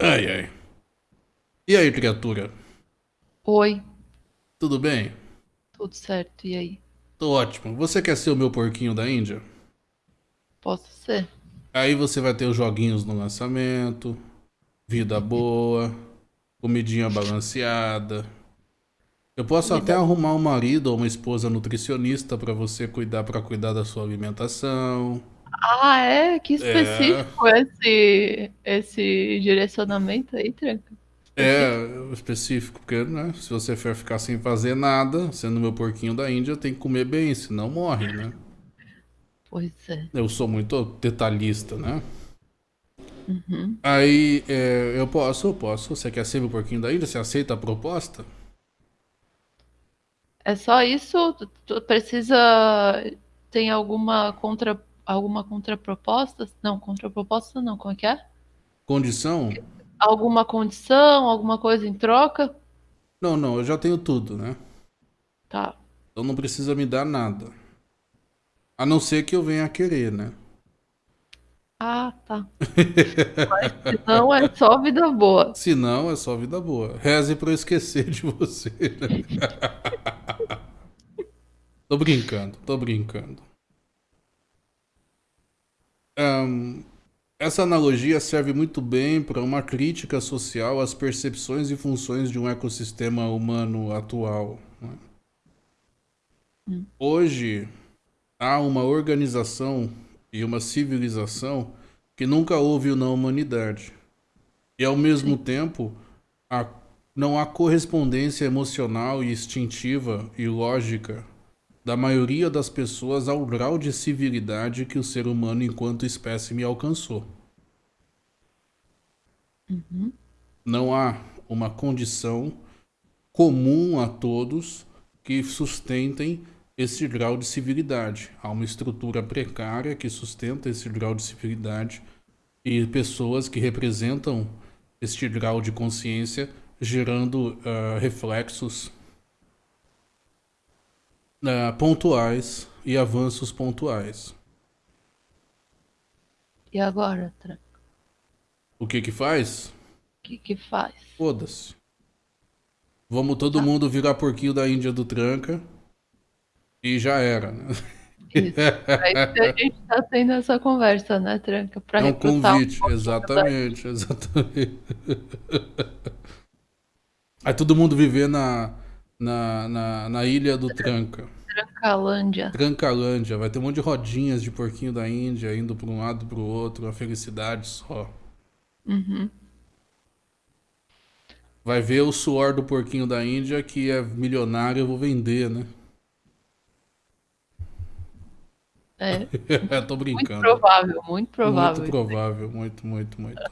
Ai, ai. E aí, criatura? Oi, Tudo bem? tudo certo, e aí? Tô ótimo. Você quer ser o meu porquinho da Índia? Posso ser? Aí você vai ter os joguinhos no lançamento, vida boa, comidinha balanceada. Eu posso até arrumar um marido ou uma esposa nutricionista pra você cuidar para cuidar da sua alimentação. Ah, é? Que É, específico esse, esse direcionamento aí, Tranca? Específico? é específico, porque, né, se você for ficar sem fazer nada, sendo meu porquinho da Índia, tem que comer bem, senão morre, né? Pois é. Eu sou muito detalhista, né? Uhum. Aí, é, eu posso, eu posso. Você quer ser meu porquinho da Índia? Você aceita a proposta? É só isso? Tu, tu precisa. Tem alguma contra, alguma contraproposta? Não, contraproposta não, como é que é? Condição? Alguma condição, alguma coisa em troca? Não, não, eu já tenho tudo, né? Tá. Então não precisa me dar nada. A não ser que eu venha a querer, né? Ah, tá. Mas se não, é só vida boa. Se não, é só vida boa. Reze pra eu esquecer de você, né? Tô brincando, tô brincando. Ahn, essa analogia serve muito bem para uma crítica social às percepções e funções de um ecossistema humano atual. né? Hoje, há uma organização e uma civilização que nunca houve na humanidade. E ao mesmo tempo, há- não há correspondência emocional e instintiva e lógica da maioria das pessoas ao grau de civilidade que o ser humano enquanto espécime alcançou. Não há uma condição comum a todos que sustentem esse grau de civilidade. Há uma estrutura precária que sustenta esse grau de civilidade e pessoas que representam este grau de consciência, gerando ah, reflexos ah, pontuais e avanços pontuais. E agora, Tranca? O que que faz? O que que faz? Foda-se. Vamos todo mundo virar porquinho da Índia do Tranca e já era, né? Isso. A gente tá tendo essa conversa, né, Tranca? Pra É um um convite, pouquinho exatamente, exatamente. Aí todo mundo viver na, na, na, na ilha do Tranca. Trancalândia. Trancalândia, vai ter um monte de rodinhas de porquinho da Índia indo para um lado para o outro, uma felicidade só. Uhum. Vai ver o suor do porquinho da Índia que é milionário, eu vou vender, né? É, Tô muito brincando. provável, muito provável. Muito provável, muito, muito, muito.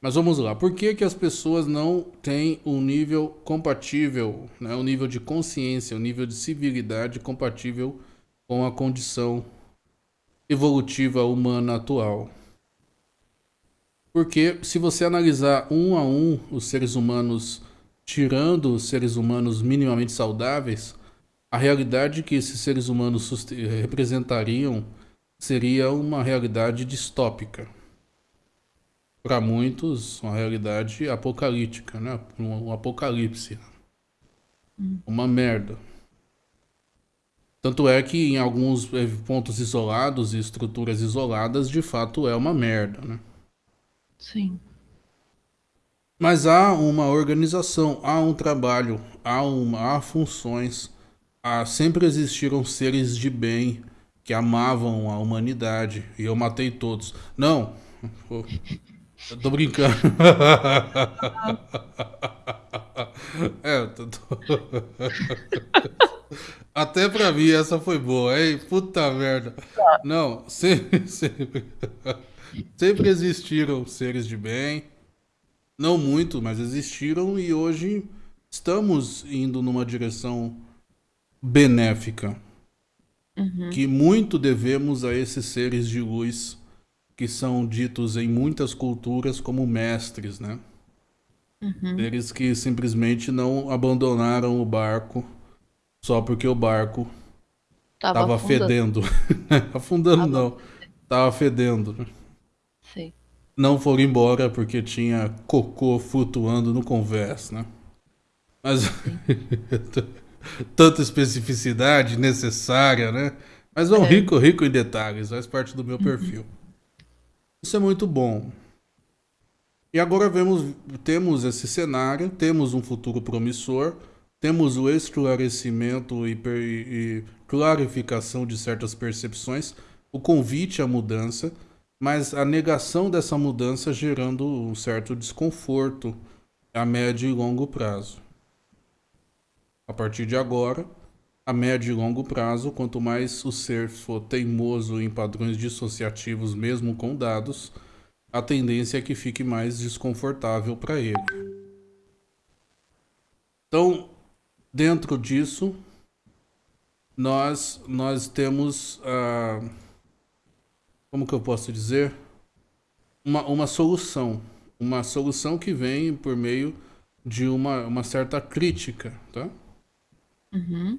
Mas vamos lá, por que, que as pessoas não têm um nível compatível, né? um nível de consciência, um nível de civilidade compatível com a condição evolutiva humana atual? Porque se você analisar um a um os seres humanos, tirando os seres humanos minimamente saudáveis, a realidade que esses seres humanos representariam seria uma realidade distópica. Para muitos, uma realidade apocalíptica, né? Um, um apocalipse. Uma merda. Tanto é que em alguns eh, pontos isolados e estruturas isoladas, de fato é uma merda, né? Sim. Mas há uma organização, há um trabalho, há, uma, há funções, há, sempre existiram seres de bem que amavam a humanidade e eu matei todos. Não, eu tô brincando. É, eu tô- Até pra mim essa foi boa, hein? Puta merda. Não, sempre, sempre, sempre existiram seres de bem. Não muito, mas existiram e hoje estamos indo numa direção benéfica. Que muito devemos a esses seres de luz que são ditos em muitas culturas como mestres, né? Seres que simplesmente não abandonaram o barco só porque o barco Tava, tava afundando. fedendo. Afundando Tava não, tava fedendo. Sim. não foram embora porque tinha cocô flutuando no convés, né? Mas tanta especificidade necessária, né? Mas é um rico, rico em detalhes, faz parte do meu perfil. Isso é muito bom. E agora vemos, temos esse cenário, temos um futuro promissor, temos o esclarecimento e, e clarificação de certas percepções, o convite à mudança, mas a negação dessa mudança gerando um certo desconforto a médio e longo prazo. A partir de agora, a médio e longo prazo, quanto mais o ser for teimoso em padrões dissociativos, mesmo com dados, a tendência é que fique mais desconfortável para ele. Então, dentro disso, nós, nós temos, ah, como que eu posso dizer, uma, uma solução. Uma solução que vem por meio de uma, uma certa crítica, tá? Uhum.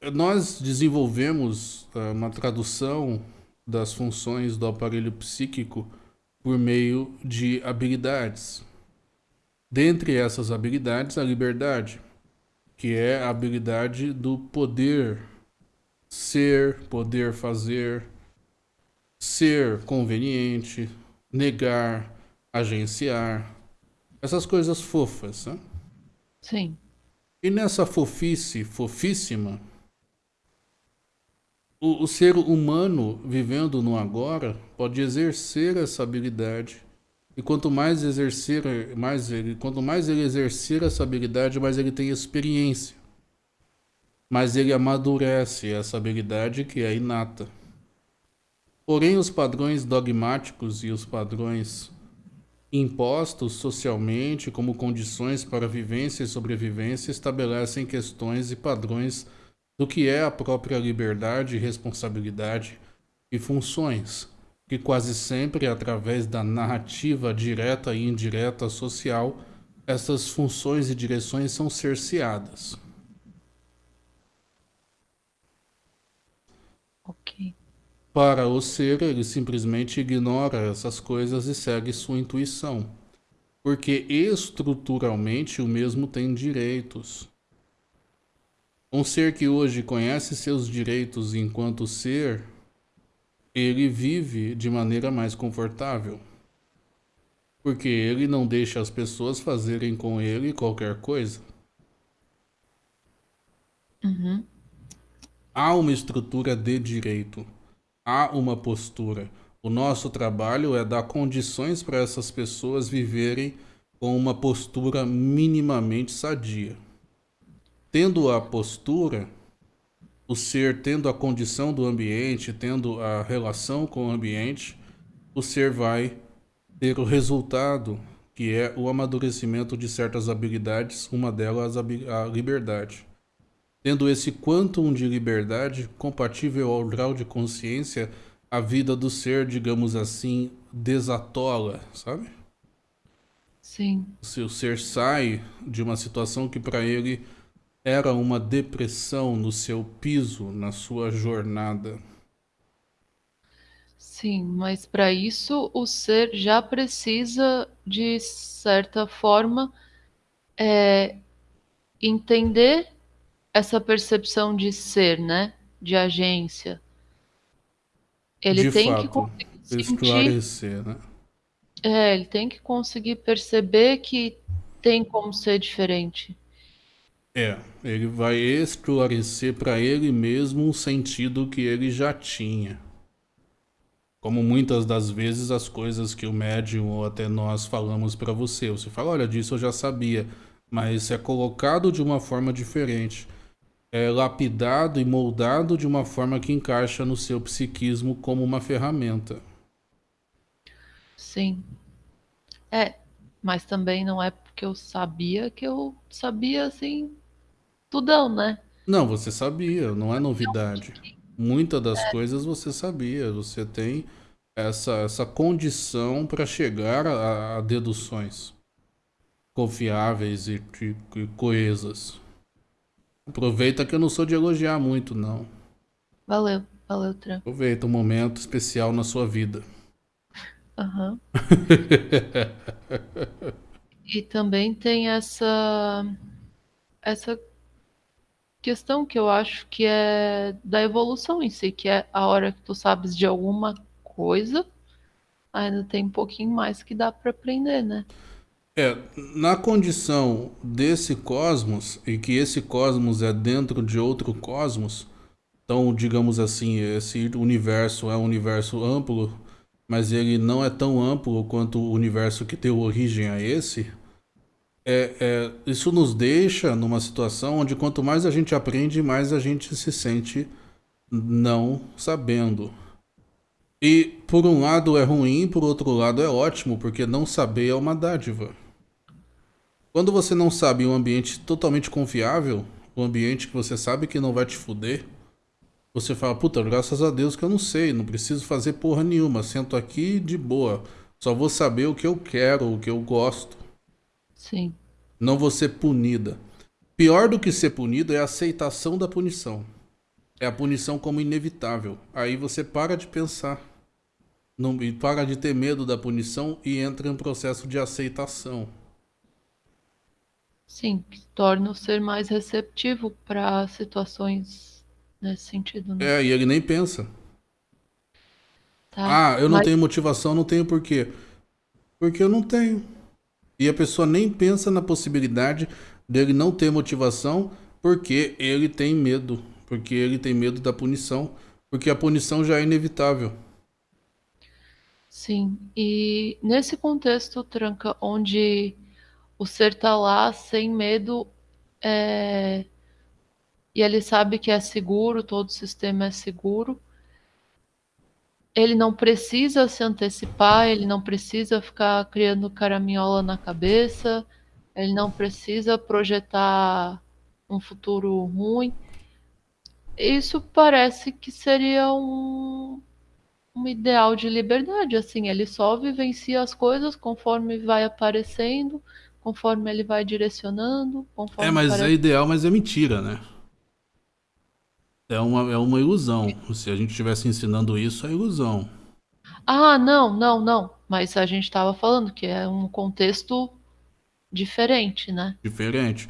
Nós desenvolvemos uh, uma tradução das funções do aparelho psíquico por meio de habilidades. Dentre essas habilidades, a liberdade, que é a habilidade do poder ser, poder fazer, ser conveniente, negar, agenciar, essas coisas fofas. Né? Sim. E nessa fofice, fofíssima, o, o, ser humano vivendo no agora pode exercer essa habilidade. E quanto mais exercer, mais ele, quanto mais ele exercer essa habilidade, mais ele tem experiência. Mais ele amadurece essa habilidade que é inata. Porém, os padrões dogmáticos e os padrões impostos socialmente como condições para vivência e sobrevivência estabelecem questões e padrões do que é a própria liberdade, responsabilidade e funções, que quase sempre através da narrativa direta e indireta social, essas funções e direções são cerceadas. Ok. Para o ser, ele simplesmente ignora essas coisas e segue sua intuição. Porque estruturalmente o mesmo tem direitos. Um ser que hoje conhece seus direitos enquanto ser, ele vive de maneira mais confortável. Porque ele não deixa as pessoas fazerem com ele qualquer coisa. Uhum. Há uma estrutura de direito há uma postura. O nosso trabalho é dar condições para essas pessoas viverem com uma postura minimamente sadia. Tendo a postura, o ser tendo a condição do ambiente, tendo a relação com o ambiente, o ser vai ter o resultado, que é o amadurecimento de certas habilidades, uma delas a liberdade. Tendo esse quantum de liberdade compatível ao grau de consciência, a vida do ser, digamos assim, desatola, sabe? Sim. Se o ser sai de uma situação que para ele era uma depressão no seu piso, na sua jornada. Sim, mas para isso o ser já precisa, de certa forma, é, entender essa percepção de ser, né? De agência. Ele de tem fato, que conseguir esclarecer, sentir, né? É, ele tem que conseguir perceber que tem como ser diferente. É, ele vai esclarecer para ele mesmo um sentido que ele já tinha. Como muitas das vezes as coisas que o médium ou até nós falamos para você, você fala, olha, disso eu já sabia, mas é colocado de uma forma diferente é, lapidado e moldado de uma forma que encaixa no seu psiquismo como uma ferramenta. Sim. É, mas também não é porque eu sabia que eu sabia assim tudão, né? Não, você sabia, não é novidade. Muitas das é. coisas você sabia, você tem essa, essa condição para chegar a, a, deduções confiáveis e, e, e coesas. Aproveita que eu não sou de elogiar muito, não. Valeu, valeu, Tran. Aproveita um momento especial na sua vida. Aham. E também tem essa essa questão que eu acho que é da evolução em si, que é a hora que tu sabes de alguma coisa, ainda tem um pouquinho mais que dá para aprender, né? É, na condição desse cosmos, e que esse cosmos é dentro de outro cosmos, então, digamos assim, esse universo é um universo amplo, mas ele não é tão amplo quanto o universo que deu origem a esse, é, é, isso nos deixa numa situação onde quanto mais a gente aprende, mais a gente se sente não sabendo. E por um lado é ruim, por outro lado é ótimo, porque não saber é uma dádiva. Quando você não sabe um ambiente totalmente confiável, um ambiente que você sabe que não vai te fuder, você fala, puta, graças a Deus que eu não sei, não preciso fazer porra nenhuma, sento aqui de boa, só vou saber o que eu quero, o que eu gosto. Sim. Não vou ser punida. Pior do que ser punido é a aceitação da punição. É a punição como inevitável. Aí você para de pensar. Não, e para de ter medo da punição e entra em um processo de aceitação. Sim, que torna o ser mais receptivo para situações nesse sentido, né? É, e ele nem pensa. Tá, Ah, eu não mas- tenho motivação, não tenho porquê. Porque eu não tenho. E a pessoa nem pensa na possibilidade dele não ter motivação porque ele tem medo. Porque ele tem medo da punição. Porque a punição já é inevitável. Sim, e nesse contexto, Tranca, onde o ser tá lá sem medo, é, e ele sabe que é seguro, todo o sistema é seguro, ele não precisa se antecipar, ele não precisa ficar criando caraminhola na cabeça, ele não precisa projetar um futuro ruim. Isso parece que seria um, um ideal de liberdade, assim, ele só vivencia as coisas conforme vai aparecendo, conforme ele vai direcionando, conforme É, mas é ideal, mas é mentira, né? É uma, é uma ilusão. Se a gente estivesse ensinando isso, é ilusão. Ah, não, não, não, mas a gente estava falando que é um contexto diferente, né? Diferente.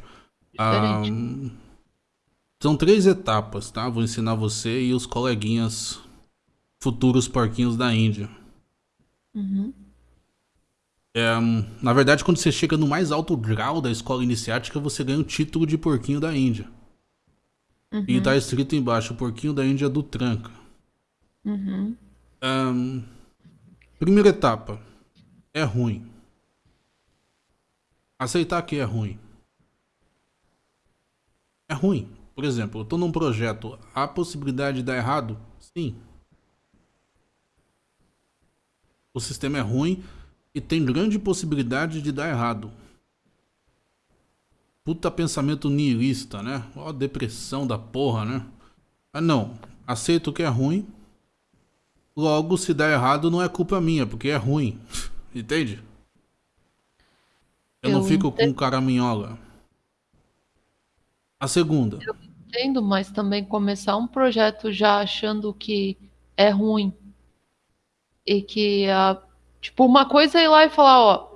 Ah, Diferente. são três etapas, tá? Vou ensinar você e os coleguinhas futuros porquinhos da Índia. Uhum. É, na verdade, quando você chega no mais alto grau da escola iniciática, você ganha o título de porquinho da Índia. E Uhum. tá escrito embaixo, porquinho da Índia do Tranca. Uhum. Ahn, primeira etapa. É ruim. Aceitar que é ruim. É ruim. Por exemplo, eu tô num projeto. Há possibilidade de dar errado? Sim. O sistema é ruim e tem grande possibilidade de dar errado. Puta pensamento nihilista, né? Ó, depressão da porra, né? Ah, não. Aceito que é ruim. Logo, se der errado, não é culpa minha, porque é ruim. Entende? Eu, não Eu fico com entendo. caraminhola. A segunda. Entendo, mas também começar um projeto já achando que é ruim e que a tipo uma coisa é ir lá e falar, ó,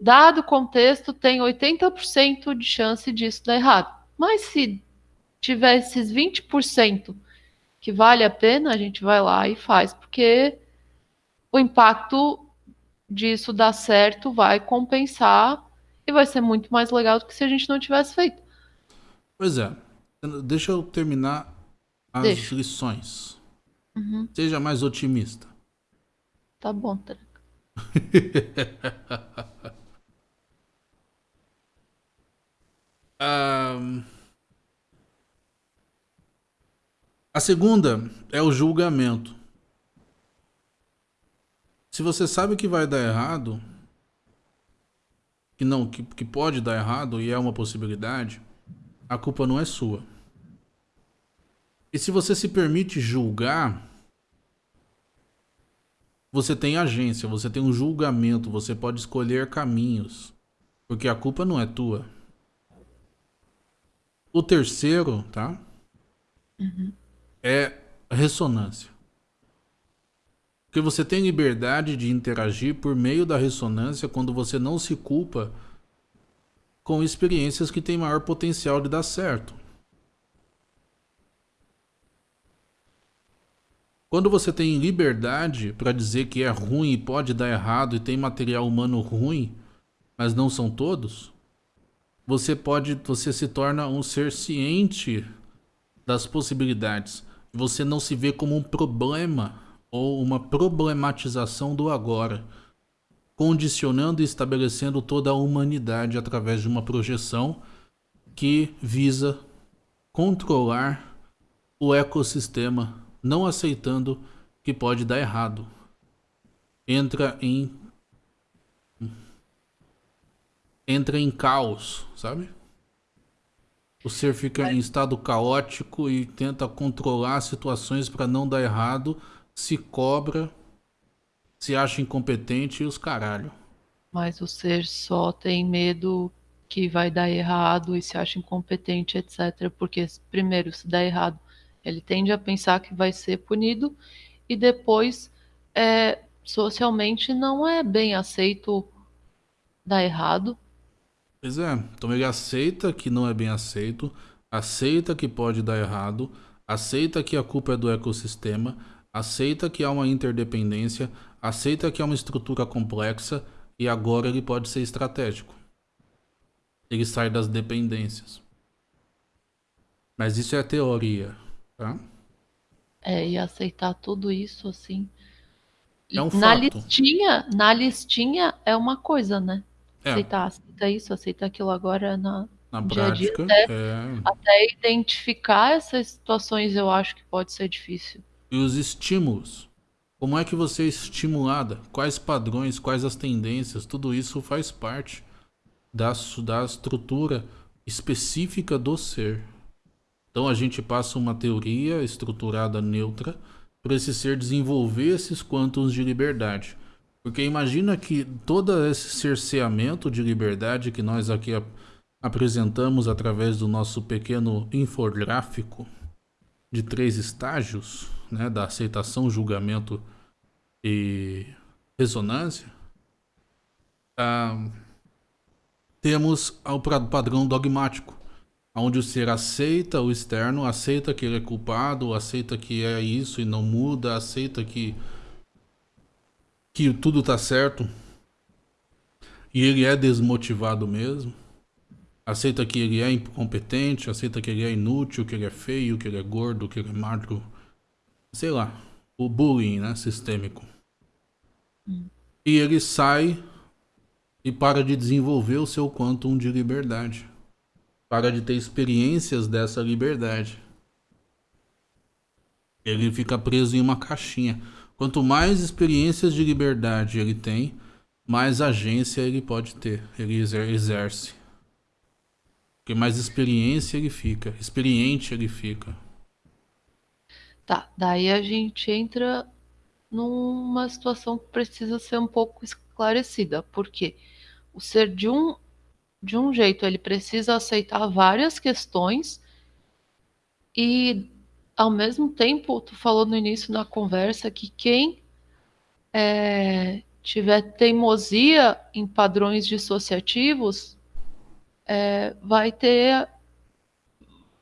dado o contexto, tem 80% de chance disso dar errado. Mas se tiver esses 20% que vale a pena, a gente vai lá e faz, porque o impacto disso dar certo vai compensar e vai ser muito mais legal do que se a gente não tivesse feito. Pois é. Deixa eu terminar as Deixa. lições. Uhum, Seja mais otimista. tá bom, Tra- Ahn, A segunda é o julgamento. Se você sabe que vai dar errado, que não, que, que pode dar errado e é uma possibilidade, a culpa não é sua. E se você se permite julgar, você tem agência, você tem um julgamento, você pode escolher caminhos, porque a culpa não é tua. O terceiro, tá? É ressonância. Porque você tem liberdade de interagir por meio da ressonância quando você não se culpa com experiências que têm maior potencial de dar certo. Quando você tem liberdade para dizer que é ruim e pode dar errado e tem material humano ruim, mas não são todos, você pode, você se torna um ser ciente das possibilidades. Você não se vê como um problema ou uma problematização do agora, condicionando e estabelecendo toda a humanidade através de uma projeção que visa controlar o ecossistema não aceitando que pode dar errado. Entra em entra em caos, sabe? O ser fica em estado caótico e tenta controlar situações para não dar errado, se cobra, se acha incompetente e os caralho. Mas o ser só tem medo que vai dar errado e se acha incompetente, etc. Porque, primeiro, se dá errado, ele tende a pensar que vai ser punido e depois é, socialmente não é bem aceito dar errado. Pois é, então ele aceita que não é bem aceito, aceita que pode dar errado, aceita que a culpa é do ecossistema, aceita que há uma interdependência, aceita que há uma estrutura complexa e agora ele pode ser estratégico. Ele sai das dependências. Mas isso é teoria. Tá? É, e aceitar tudo isso, assim. É um na fato. listinha, na listinha é uma coisa, né? É. Aceitar, aceita isso, aceita aquilo agora na, Na no dia prática, Até, é... até identificar essas situações eu acho que pode ser difícil. E os estímulos. Como é que você é estimulada? Quais padrões, quais as tendências? Tudo isso faz parte da, da estrutura específica do ser. Então a gente passa uma teoria estruturada neutra para esse ser desenvolver esses quantos de liberdade. Porque imagina que todo esse cerceamento de liberdade que nós aqui ap- apresentamos através do nosso pequeno infográfico de três estágios, né, da aceitação, julgamento e ressonância, ah, temos o padrão dogmático, onde o ser aceita o externo, aceita que ele é culpado, aceita que é isso e não muda, aceita que que tudo tá certo e ele é desmotivado mesmo. Aceita que ele é incompetente, aceita que ele é inútil, que ele é feio, que ele é gordo, que ele é magro. Sei lá. O bullying, né? Sistêmico. E ele sai e para de desenvolver o seu quantum de liberdade. Para de ter experiências dessa liberdade. Ele fica preso em uma caixinha. Quanto mais experiências de liberdade ele tem, mais agência ele pode ter. Ele exer- exerce. Porque mais experiência ele fica. Experiente ele fica. Tá, daí a gente entra numa situação que precisa ser um pouco esclarecida, porque o ser de um de um jeito ele precisa aceitar várias questões e ao mesmo tempo tu falou no início da conversa que quem é, tiver teimosia em padrões dissociativos é, vai ter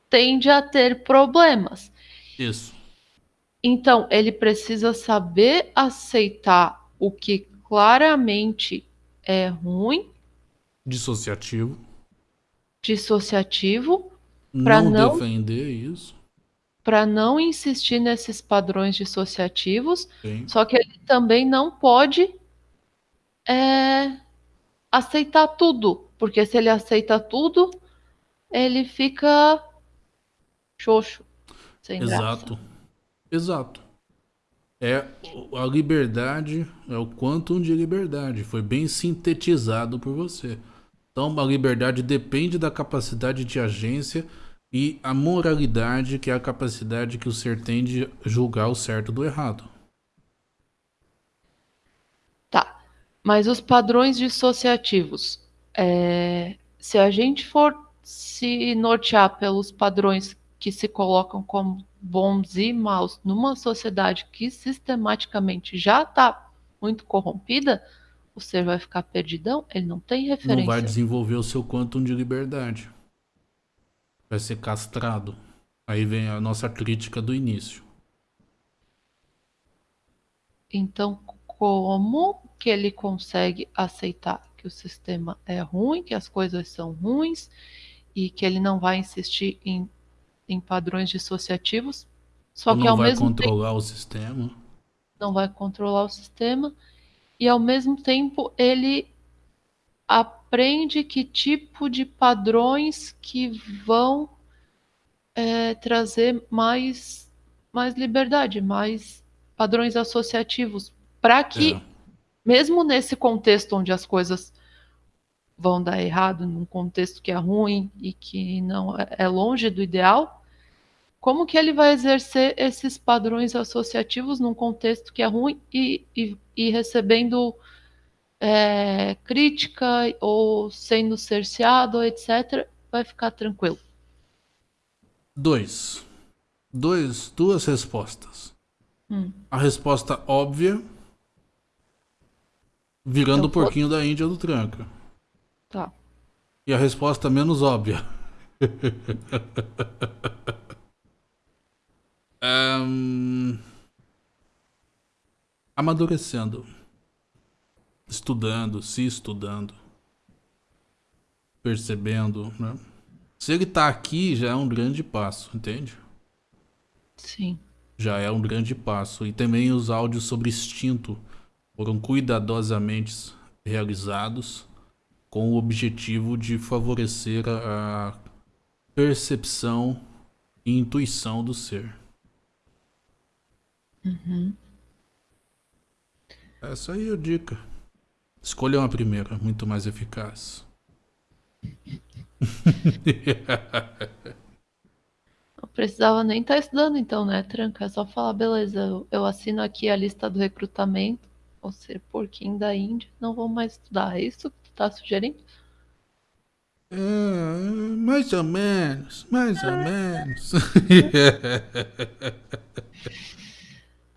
tende a ter problemas. Isso. Então, ele precisa saber aceitar o que claramente é ruim, Dissociativo. dissociativo, não, não- defender isso. Para não insistir nesses padrões dissociativos, Sim. só que ele também não pode é, aceitar tudo, porque se ele aceita tudo, ele fica xoxo, sem graça. Exato. Exato. É a liberdade, é o quantum de liberdade. Foi bem sintetizado por você. Então, a liberdade depende da capacidade de agência e a moralidade, que é a capacidade que o ser tem de julgar o certo do errado. Tá, mas os padrões dissociativos, é, se a gente for se nortear pelos padrões que se colocam como bons e maus numa sociedade que sistematicamente já está muito corrompida, o ser vai ficar perdidão, ele não tem referência. Não vai desenvolver o seu quantum de liberdade. Vai ser castrado. Aí vem a nossa crítica do início. Então, como que ele consegue aceitar que o sistema é ruim, que as coisas são ruins e que ele não vai insistir em, em padrões dissociativos? Só Ou que ao mesmo tempo não vai controlar o sistema. Não vai controlar o sistema e ao mesmo tempo ele aprende que tipo de padrões que vão é, trazer mais, mais liberdade, mais padrões associativos, para que, é. mesmo nesse contexto onde as coisas vão dar errado, num contexto que é ruim e que não é, é longe do ideal, como que ele vai exercer esses padrões associativos num contexto que é ruim e, e, e recebendo é, crítica ou sendo cerceado, etc., vai ficar tranquilo. Dois. Dois, duas respostas. Hum. A resposta óbvia, virando o porquinho da Índia do tranca. Tá. E a resposta menos óbvia. um... Amadurecendo. Estudando, se estudando. Percebendo, né? Se ele tá aqui, já é um grande passo, entende? Sim. Já é um grande passo. E também os áudios sobre instinto foram cuidadosamente realizados com o objetivo de favorecer a, a percepção e intuição do ser. Uhum. Essa aí é a dica. Escolha uma primeira, muito mais eficaz. Não precisava nem estar tá estudando então, né, Tranca? É só falar, beleza, eu, eu assino aqui a lista do recrutamento, vou ser porquinho da Índia, não vou mais estudar. É isso que tu tá sugerindo? É, mais ou menos, mais ou menos.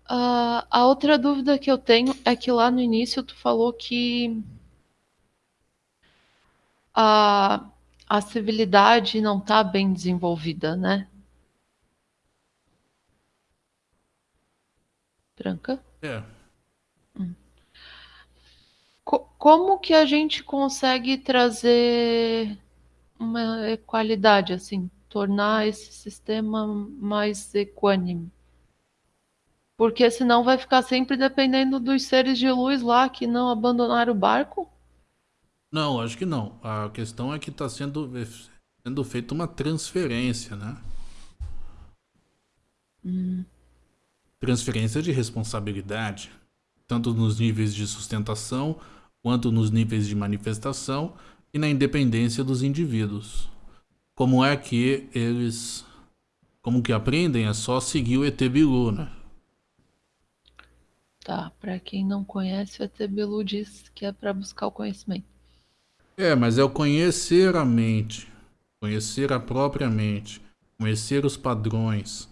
uh, a outra dúvida que eu tenho é que lá no início tu falou que a, a civilidade não está bem desenvolvida, né? Tranca? É. Hum. Co como que a gente consegue trazer uma equalidade, assim, tornar esse sistema mais equânime? Porque senão vai ficar sempre dependendo dos seres de luz lá que não abandonaram o barco? Não, acho que não. A questão é que está sendo, sendo feita uma transferência, né? Hum. Transferência de responsabilidade, tanto nos níveis de sustentação, quanto nos níveis de manifestação e na independência dos indivíduos. Como é que eles. Como que aprendem? É só seguir o ET Bilu, né? Tá, para quem não conhece, o ET Bilu diz que é para buscar o conhecimento. É, mas é o conhecer a mente, conhecer a própria mente, conhecer os padrões,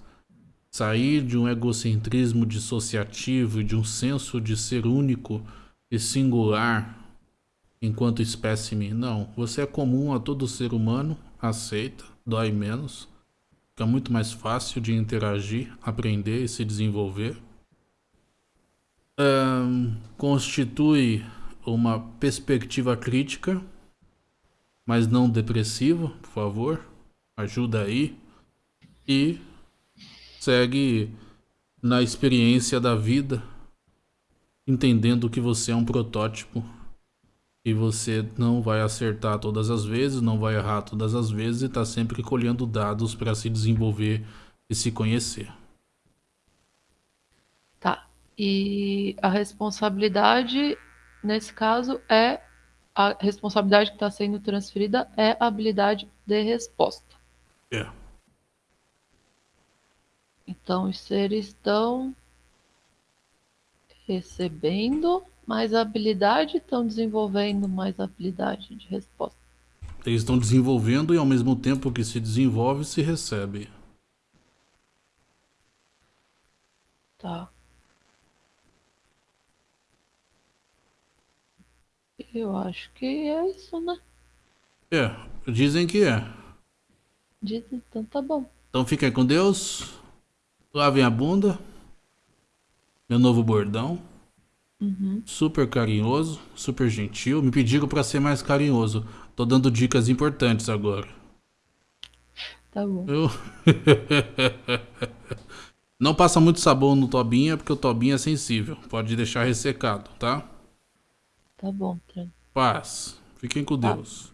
sair de um egocentrismo dissociativo e de um senso de ser único e singular enquanto espécime. Não, você é comum a todo ser humano, aceita, dói menos, fica muito mais fácil de interagir, aprender e se desenvolver. Um, constitui uma perspectiva crítica mas não depressivo, por favor. Ajuda aí. E segue na experiência da vida, entendendo que você é um protótipo e você não vai acertar todas as vezes, não vai errar todas as vezes e está sempre colhendo dados para se desenvolver e se conhecer. E a responsabilidade, nesse caso, é a responsabilidade que está sendo transferida é a habilidade de resposta. É. Então, os seres estão recebendo mais habilidade, estão desenvolvendo mais habilidade de resposta. Eles estão desenvolvendo e ao mesmo tempo que se desenvolve, se recebe. Tá. Eu acho que é isso, né? É, dizem que é. Diz então tá bom. Então fiquem com Deus. Lavem a bunda. Meu novo bordão. Uhum. Super carinhoso, super gentil. Me pediram pra ser mais carinhoso. Tô dando dicas importantes agora. Tá bom. Eu... Não passa muito sabão no Tobinha, porque o Tobinha é sensível. Pode deixar ressecado, tá? Tá bom, Tran. Paz. Fiquem com Tá. Deus.